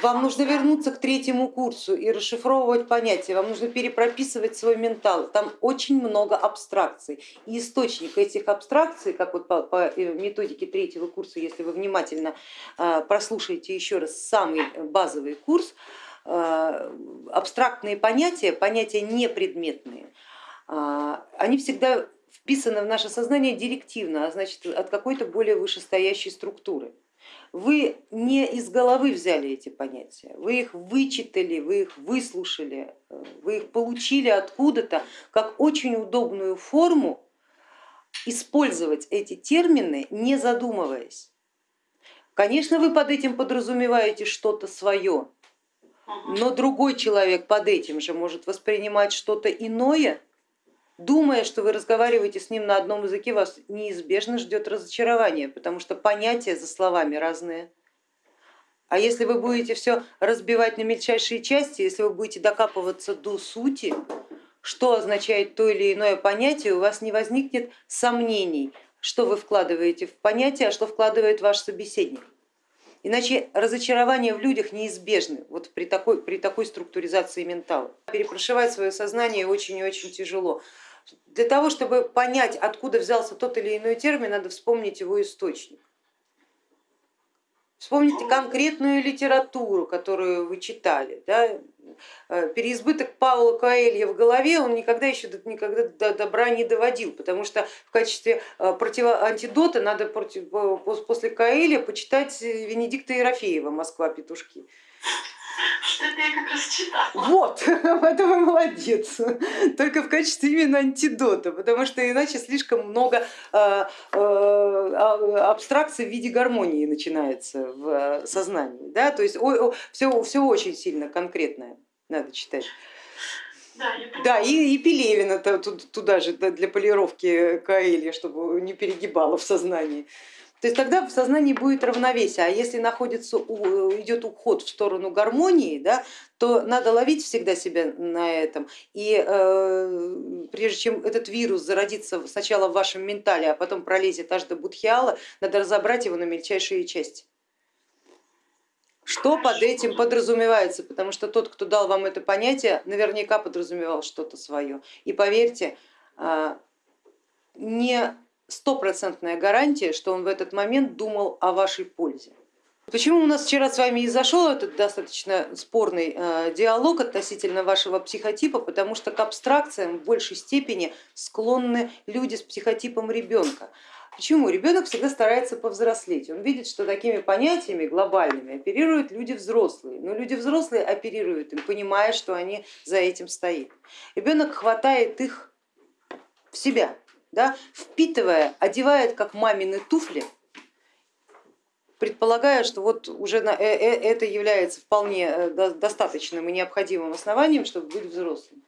Вам нужно вернуться к третьему курсу и расшифровывать понятия, вам нужно перепрописывать свой ментал. Там очень много абстракций. И источник этих абстракций, как вот по, по э, методике третьего курса, если вы внимательно э, прослушаете еще раз самый базовый курс, э, абстрактные понятия, понятия непредметные, они всегда вписаны в наше сознание директивно, а значит от какой-то более вышестоящей структуры. Вы не из головы взяли эти понятия, вы их вычитали, вы их выслушали, вы их получили откуда-то как очень удобную форму использовать эти термины, не задумываясь. Конечно, вы под этим подразумеваете что-то свое, но другой человек под этим же может воспринимать что-то иное, думая, что вы разговариваете с ним на одном языке, вас неизбежно ждет разочарование, потому что понятия за словами разные. А если вы будете все разбивать на мельчайшие части, если вы будете докапываться до сути, что означает то или иное понятие, у вас не возникнет сомнений, что вы вкладываете в понятие, а что вкладывает ваш собеседник. Иначе разочарование в людях неизбежны вот при, такой, при такой структуризации ментала. Перепрошивать свое сознание очень и очень тяжело. Для того, чтобы понять, откуда взялся тот или иной термин, надо вспомнить его источник. Вспомните конкретную литературу, которую вы читали. Да? Э, переизбыток Паула Коэлья в голове он никогда еще никогда до добра не доводил, потому что в качестве э, антидота надо против, после Коэля почитать Венедикта Ерофеева «Москва петушки». Что-то я как раз читала. Вот, это вы молодец. Только в качестве именно антидота, потому что иначе слишком много э, э, абстракций в виде гармонии начинается в э, сознании. Да? То есть все, все очень сильно конкретное надо читать. Да, да и, и Пелевина туда же для полировки Каэля, чтобы не перегибало в сознании. То есть тогда в сознании будет равновесие, а если находится, идет уход в сторону гармонии, да, то надо ловить всегда себя на этом. И э, прежде чем этот вирус зародится сначала в вашем ментале, а потом пролезет аж до будхиала, надо разобрать его на мельчайшие части. Что под этим подразумевается, потому что тот, кто дал вам это понятие, наверняка подразумевал что-то свое. И поверьте, э, не стопроцентная гарантия, что он в этот момент думал о вашей пользе. Почему у нас вчера с вами и зашел этот достаточно спорный э, диалог относительно вашего психотипа, потому что к абстракциям в большей степени склонны люди с психотипом ребенка. Почему? Ребенок всегда старается повзрослеть, он видит, что такими понятиями глобальными оперируют люди взрослые, но люди взрослые оперируют им, понимая, что они за этим стоят. Ребенок хватает их в себя, да, впитывая, одевает как мамины туфли, предполагая, что вот уже э, э, это является вполне э, достаточным и необходимым основанием, чтобы быть взрослым.